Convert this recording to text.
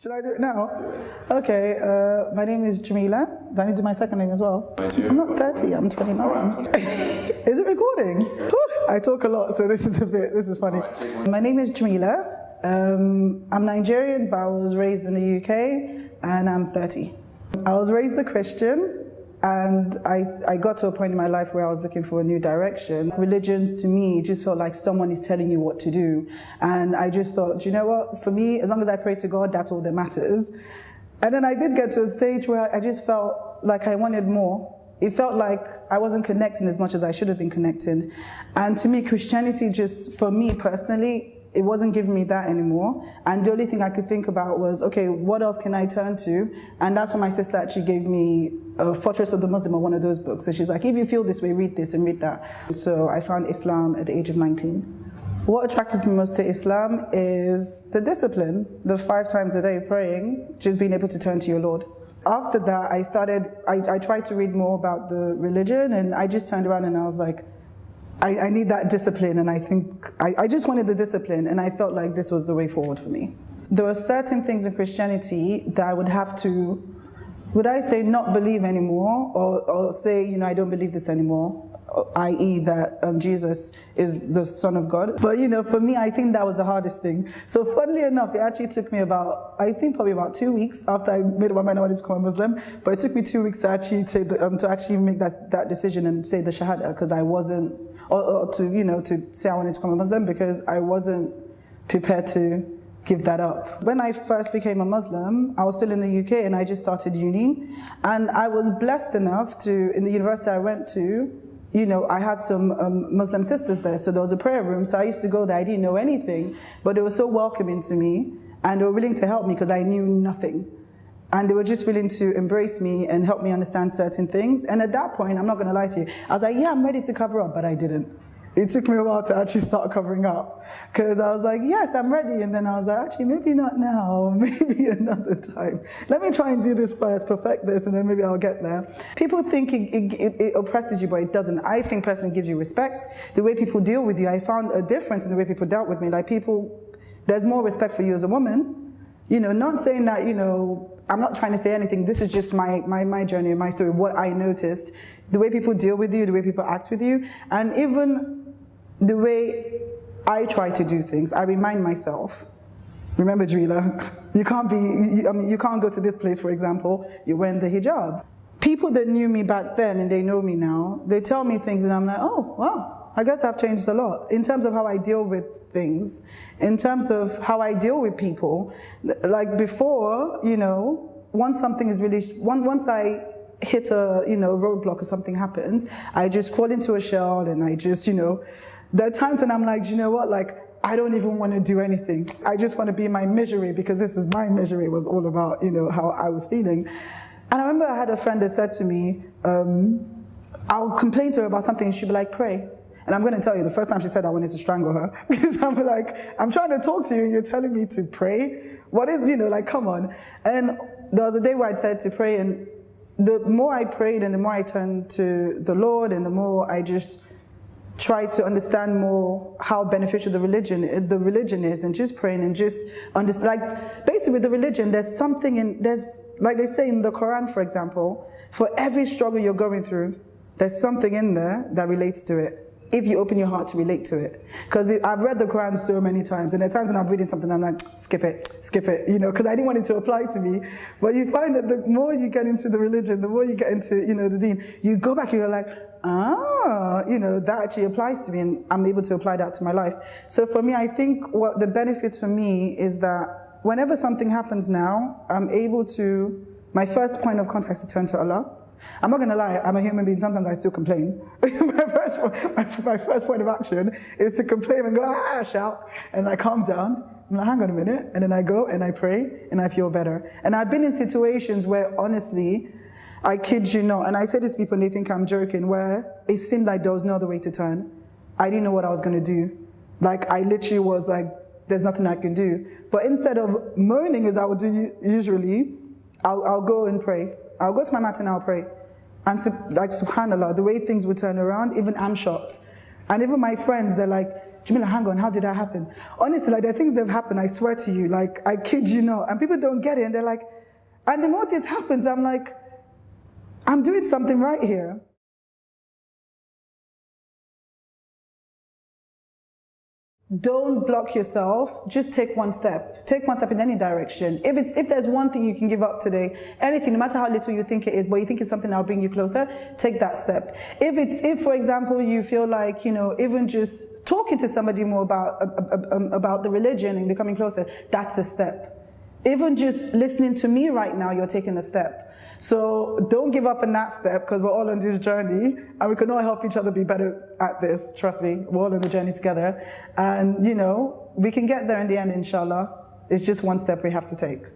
Should I do it now? Do it. Okay, uh, my name is Jamila. Do I need to do my second name as well? I'm not 30, I'm 29. is it recording? I talk a lot, so this is a bit, this is funny. Right, my name is Jamila. Um, I'm Nigerian, but I was raised in the UK, and I'm 30. I was raised a Christian, and I, I got to a point in my life where I was looking for a new direction. Religions to me just felt like someone is telling you what to do. And I just thought, you know what, for me, as long as I pray to God, that's all that matters. And then I did get to a stage where I just felt like I wanted more. It felt like I wasn't connecting as much as I should have been connecting. And to me, Christianity just, for me personally, it wasn't giving me that anymore. And the only thing I could think about was, okay, what else can I turn to? And that's when my sister actually gave me a Fortress of the Muslim or one of those books. So she's like, if you feel this way, read this and read that. So I found Islam at the age of 19. What attracted me most to Islam is the discipline, the five times a day praying, just being able to turn to your Lord. After that, I started, I, I tried to read more about the religion and I just turned around and I was like, I, I need that discipline, and I think I, I just wanted the discipline, and I felt like this was the way forward for me. There were certain things in Christianity that I would have to, would I say, not believe anymore, or, or say, you know, I don't believe this anymore i.e. that um, Jesus is the Son of God. But you know, for me, I think that was the hardest thing. So funnily enough, it actually took me about, I think probably about two weeks after I made up my mind I wanted to become a Muslim. But it took me two weeks to actually say the, um, to actually make that, that decision and say the Shahada because I wasn't, or, or to you know, to say I wanted to become a Muslim because I wasn't prepared to give that up. When I first became a Muslim, I was still in the UK and I just started uni. And I was blessed enough to, in the university I went to, you know, I had some um, Muslim sisters there, so there was a prayer room. So I used to go there. I didn't know anything, but they were so welcoming to me, and they were willing to help me because I knew nothing. And they were just willing to embrace me and help me understand certain things. And at that point, I'm not going to lie to you, I was like, yeah, I'm ready to cover up, but I didn't it took me a while to actually start covering up because I was like, yes, I'm ready. And then I was like, actually, maybe not now, maybe another time. Let me try and do this first, perfect this, and then maybe I'll get there. People think it, it, it oppresses you, but it doesn't. I think personally gives you respect. The way people deal with you, I found a difference in the way people dealt with me. Like people, there's more respect for you as a woman. You know, not saying that, you know, I'm not trying to say anything. This is just my, my, my journey, my story, what I noticed. The way people deal with you, the way people act with you. And even the way I try to do things, I remind myself, remember Drila, you can't be, you, I mean, you can't go to this place, for example, you're wearing the hijab. People that knew me back then and they know me now, they tell me things and I'm like, oh, wow, I guess I've changed a lot in terms of how I deal with things, in terms of how I deal with people. Like before, you know, once something is really, once I hit a, you know, roadblock or something happens, I just crawl into a shell and I just, you know, there are times when I'm like, you know what, like, I don't even want to do anything. I just want to be in my misery because this is my misery was all about, you know, how I was feeling. And I remember I had a friend that said to me, um, I'll complain to her about something, and she'd be like, pray. And I'm going to tell you, the first time she said I wanted to strangle her, because I'm like, I'm trying to talk to you and you're telling me to pray? What is, you know, like, come on. And there was a day where I said to pray, and the more I prayed and the more I turned to the Lord and the more I just tried to understand more how beneficial the religion the religion is and just praying and just understand like basically with the religion there's something in there's like they say in the Quran for example for every struggle you're going through there's something in there that relates to it if you open your heart to relate to it. Because I've read the Quran so many times, and there are times when I'm reading something, I'm like, skip it, skip it, you know, because I didn't want it to apply to me. But you find that the more you get into the religion, the more you get into, you know, the deen, you go back and you're like, ah, you know, that actually applies to me and I'm able to apply that to my life. So for me, I think what the benefits for me is that whenever something happens now, I'm able to, my first point of contact is to turn to Allah. I'm not going to lie, I'm a human being, sometimes I still complain. my, first, my, my, first point of action is to complain and go, ah, shout, and I calm down. I'm like, hang on a minute, and then I go and I pray and I feel better. And I've been in situations where honestly, I kid you not. And I say this to people and they think I'm joking, where it seemed like there was no other way to turn. I didn't know what I was going to do. Like, I literally was like, there's nothing I can do. But instead of moaning as I would do usually, I'll, I'll go and pray. I'll go to my mat and I'll pray. And like, subhanAllah, the way things would turn around, even I'm shocked. And even my friends, they're like, Jamila, hang on, how did that happen? Honestly, like there are things that have happened, I swear to you, like I kid you not. And people don't get it and they're like, and the more this happens, I'm like, I'm doing something right here. Don't block yourself. Just take one step. Take one step in any direction. If it's if there's one thing you can give up today anything no matter how little you think it is but you think it's something that'll bring you closer take that step. If it's if for example you feel like you know even just talking to somebody more about about the religion and becoming closer that's a step even just listening to me right now, you're taking a step. So don't give up on that step because we're all on this journey and we can all help each other be better at this. Trust me, we're all on the journey together. And, you know, we can get there in the end, inshallah. It's just one step we have to take.